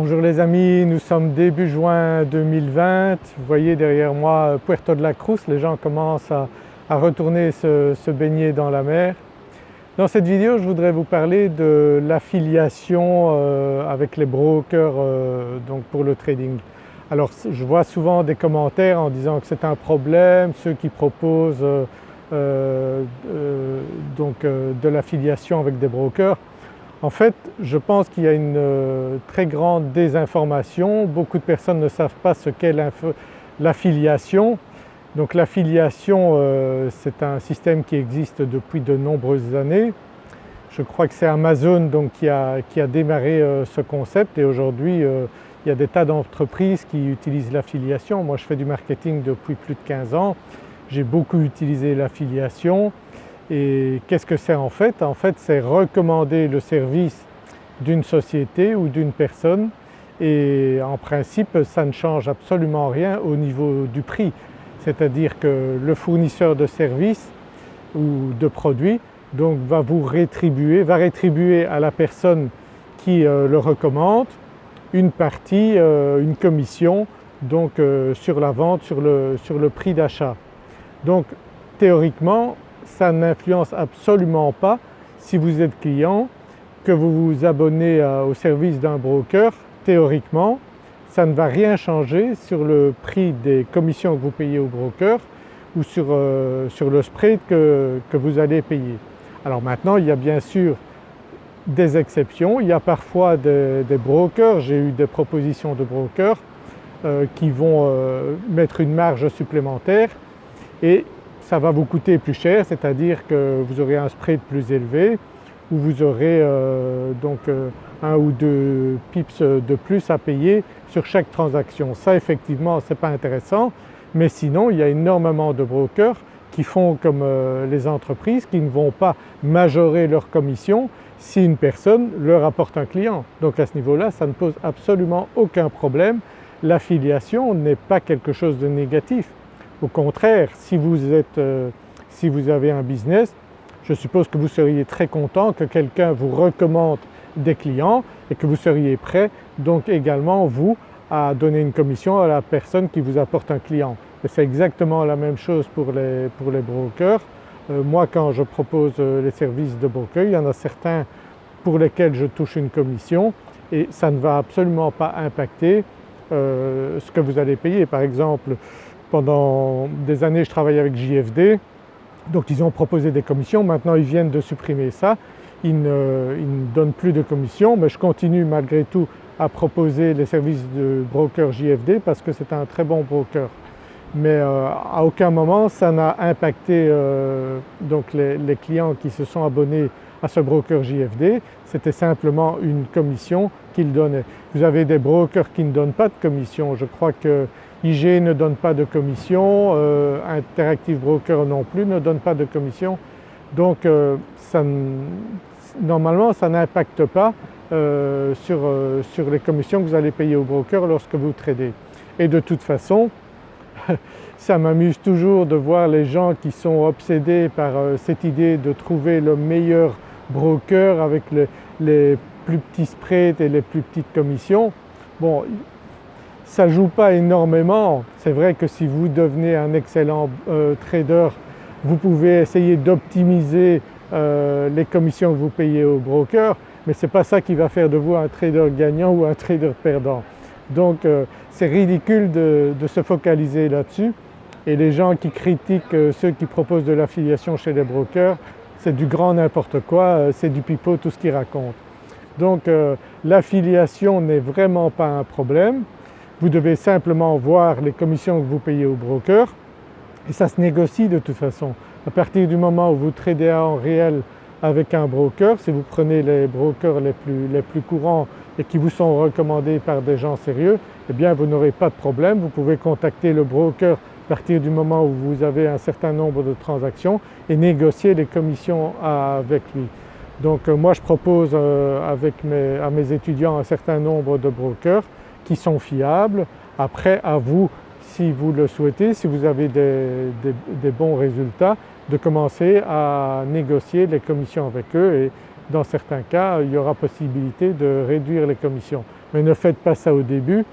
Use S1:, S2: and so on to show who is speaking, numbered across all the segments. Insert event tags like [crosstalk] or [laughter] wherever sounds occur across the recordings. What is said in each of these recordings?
S1: Bonjour les amis, nous sommes début juin 2020. Vous voyez derrière moi Puerto de la Cruz, les gens commencent à, retourner se, baigner dans la mer. Dans cette vidéo je voudrais vous parler de l'affiliation euh, avec les brokers euh, donc pour le trading. Alors je vois souvent des commentaires en disant que c'est un problème, ceux qui proposent euh, donc, de l'affiliation avec des brokers. En fait, je pense qu'il y a une euh, très grande désinformation. Beaucoup de personnes ne savent pas ce qu'est l'affiliation. Donc l'affiliation, euh, c'est un système qui existe depuis de nombreuses années. Je crois que c'est Amazon qui, a, démarré euh, ce concept et aujourd'hui il y a des tas d'entreprises qui utilisent l'affiliation. Moi je fais du marketing depuis plus de 15 ans, j'ai beaucoup utilisé l'affiliation et qu'est-ce que c'est en fait? En fait c'est recommander le service d'une société ou d'une personne et en principe ça ne change absolument rien au niveau du prix. C'est-à-dire que le fournisseur de services ou de produits donc va vous rétribuer, va rétribuer à la personne qui euh, le recommande une partie, euh, une commission donc euh, sur la vente, sur le, sur le prix d'achat. Donc théoriquement ça n'influence absolument pas si vous êtes client, que vous vous abonnez au service d'un broker, théoriquement ça ne va rien changer sur le prix des commissions que vous payez au broker ou sur, euh, le spread que, vous allez payer. Alors maintenant il y a bien sûr des exceptions, il y a parfois des, brokers, j'ai eu des propositions de brokers euh, qui vont euh, mettre une marge supplémentaire et ça va vous coûter plus cher, c'est-à-dire que vous aurez un spread plus élevé ou vous aurez euh, donc euh, un ou deux pips de plus à payer sur chaque transaction. Ça effectivement ce n'est pas intéressant mais sinon il y a énormément de brokers qui font comme euh, les entreprises qui ne vont pas majorer leur commission si une personne leur apporte un client. Donc à ce niveau-là ça ne pose absolument aucun problème. L'affiliation n'est pas quelque chose de négatif. Au contraire, si vous, êtes, euh, si vous avez un business, je suppose que vous seriez très content que quelqu'un vous recommande des clients et que vous seriez prêt donc également vous à donner une commission à la personne qui vous apporte un client. c'est exactement la même chose pour les, pour les brokers. Euh, moi quand je propose euh, les services de broker, il y en a certains pour lesquels je touche une commission et ça ne va absolument pas impacter ce que vous allez payer. Par exemple pendant des années je travaille avec JFD, donc ils ont proposé des commissions, maintenant ils viennent de supprimer ça, ils ne, donnent plus de commissions mais je continue malgré tout à proposer les services de broker JFD parce que c'est un très bon broker. Mais euh, à aucun moment ça n'a impacté euh, donc les, clients qui se sont abonnés à ce broker JFD, c'était simplement une commission qu'ils donnaient. Vous avez des brokers qui ne donnent pas de commission, je crois que IG ne donne pas de commission, euh, Interactive Broker non plus ne donne pas de commission. Donc euh, normalement ça n'impacte pas euh, sur, sur, les commissions que vous allez payer au broker lorsque vous tradez. Et de toute façon [laughs] ça m'amuse toujours de voir les gens qui sont obsédés par cette idée de trouver le meilleur broker avec les plus petits spreads et les plus petites commissions. Bon ça ne joue pas énormément. C'est vrai que si vous devenez un excellent euh, trader, vous pouvez essayer d'optimiser euh, les commissions que vous payez au broker, mais ce n'est pas ça qui va faire de vous un trader gagnant ou un trader perdant. Donc euh, c'est ridicule de, se focaliser là-dessus et les gens qui critiquent ceux qui proposent de l'affiliation chez les brokers, c'est du grand n'importe quoi, c'est du pipeau tout ce qu'ils racontent. Donc l'affiliation n'est vraiment pas un problème, vous devez simplement voir les commissions que vous payez au broker et ça se négocie de toute façon. À partir du moment où vous tradez en réel avec un broker, si vous prenez les brokers les plus, les plus courants et qui vous sont recommandés par des gens sérieux, eh bien vous n'aurez pas de problème, vous pouvez contacter le broker partir du moment où vous avez un certain nombre de transactions et négocier les commissions avec lui. Donc euh, moi je propose euh, avec à mes étudiants un certain nombre de brokers qui sont fiables. Après à vous, si vous le souhaitez, si vous avez des, bons résultats, de commencer à négocier les commissions avec eux et dans certains cas il y aura possibilité de réduire les commissions. mais ne faites pas ça au début.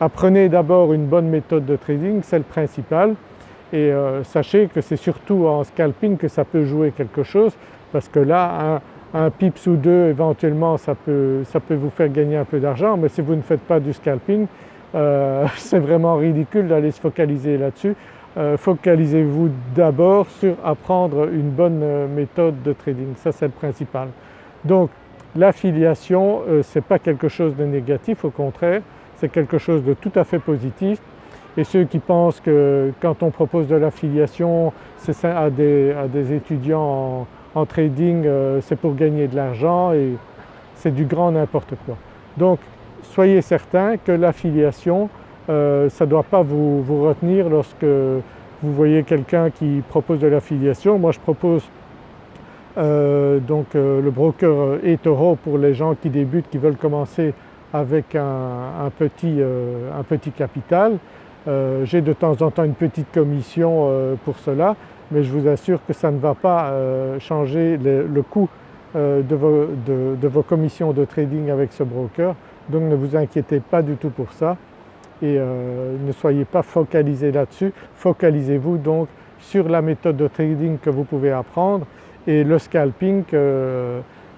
S1: Apprenez d'abord une bonne méthode de trading, c'est le principal et euh, sachez que c'est surtout en scalping que ça peut jouer quelque chose parce que là un, un pips ou deux éventuellement ça peut, ça peut vous faire gagner un peu d'argent mais si vous ne faites pas du scalping euh, [laughs] c'est vraiment ridicule d'aller se focaliser là-dessus. Euh, focalisez-vous d'abord sur apprendre une bonne méthode de trading, ça c'est le principal. Donc l'affiliation ce n'est pas quelque chose de négatif, au contraire c'est quelque chose de tout à fait positif et ceux qui pensent que quand on propose de l'affiliation à des, à des, étudiants en, trading euh, c'est pour gagner de l'argent et c'est du grand n'importe quoi. Donc soyez certains que l'affiliation euh, ça ne doit pas vous, vous, retenir lorsque vous voyez quelqu'un qui propose de l'affiliation. Moi je propose euh, donc le broker eToro pour les gens qui débutent, qui veulent commencer avec un, petit, euh, un petit, capital. Euh, j'ai de temps en temps une petite commission euh, pour cela mais je vous assure que ça ne va pas changer le, coût de vos, commissions de trading avec ce broker. Donc ne vous inquiétez pas du tout pour ça. Et ne soyez pas focalisés là-dessus, focalisez-vous donc sur la méthode de trading que vous pouvez apprendre et le scalping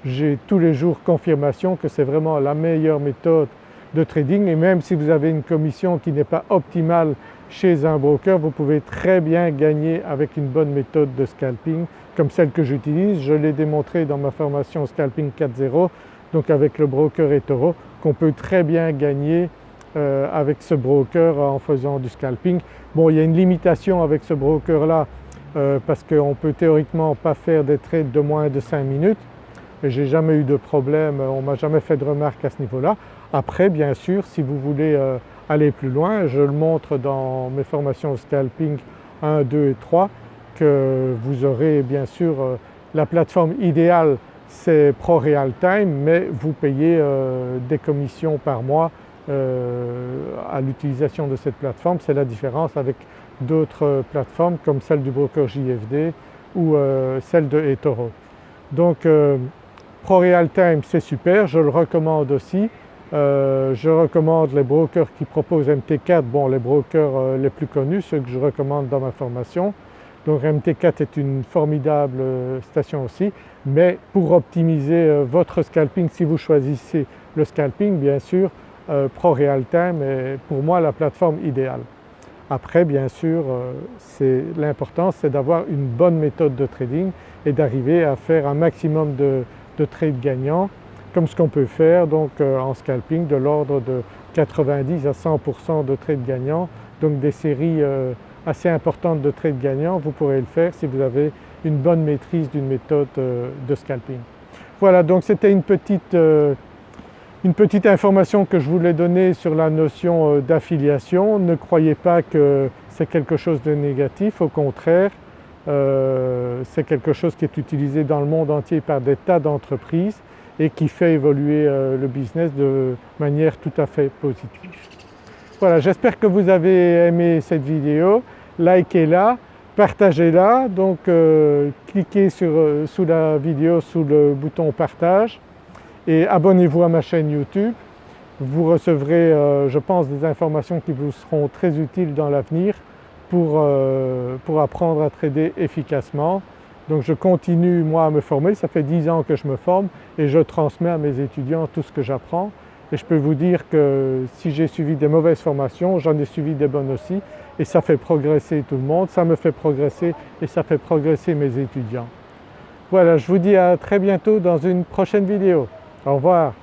S1: j'ai tous les jours confirmation que c'est vraiment la meilleure méthode de trading et même si vous avez une commission qui n'est pas optimale chez un broker, vous pouvez très bien gagner avec une bonne méthode de scalping comme celle que j'utilise. Je l'ai démontré dans ma formation Scalping 4.0 donc avec le broker eToro qu'on peut très bien gagner euh, avec ce broker en faisant du scalping. Bon il y a une limitation avec ce broker là euh, parce qu'on peut théoriquement pas faire des trades de moins de 5 minutes mais j'ai jamais eu de problème, on ne m'a jamais fait de remarques à ce niveau-là. Après bien sûr si vous voulez euh, aller plus loin, je le montre dans mes formations scalping 1, 2 et 3 que vous aurez bien sûr euh, la plateforme idéale c'est Pro Real Time mais vous payez euh, des commissions par mois à l'utilisation de cette plateforme. C'est la différence avec d'autres plateformes comme celle du broker JFD ou celle de eToro. Donc ProRealTime c'est super, je le recommande aussi. Euh, je recommande les brokers qui proposent MT4, bon les brokers euh, les plus connus, ceux que je recommande dans ma formation. Donc MT4 est une formidable euh, station aussi, mais pour optimiser votre scalping, si vous choisissez le scalping bien sûr, ProRealTime est pour moi la plateforme idéale. Après bien sûr l'important c'est d'avoir une bonne méthode de trading et d'arriver à faire un maximum de, de trades gagnants comme ce qu'on peut faire donc euh, en scalping de l'ordre de 90 à 100% de trades gagnants donc des séries euh, assez importantes de trades gagnants vous pourrez le faire si vous avez une bonne maîtrise d'une méthode euh, de scalping. Voilà donc c'était une petite, une petite information que je voulais donner sur la notion d'affiliation. Ne croyez pas que c'est quelque chose de négatif, au contraire euh, c'est quelque chose qui est utilisé dans le monde entier par des tas d'entreprises et qui fait évoluer euh, le business de manière tout à fait positive. Voilà, j'espère que vous avez aimé cette vidéo, likez-la, partagez-la, donc euh, cliquez sur, sous la vidéo sous le bouton partage et abonnez-vous à ma chaîne YouTube. Vous recevrez je pense des informations qui vous seront très utiles dans l'avenir pour, euh, pour, apprendre à trader efficacement. Donc je continue moi à me former, ça fait 10 ans que je me forme et je transmets à mes étudiants tout ce que j'apprends et je peux vous dire que si j'ai suivi des mauvaises formations, j'en ai suivi des bonnes aussi et ça fait progresser tout le monde, ça me fait progresser et ça fait progresser mes étudiants. Voilà, je vous dis à très bientôt dans une prochaine vidéo. Au revoir.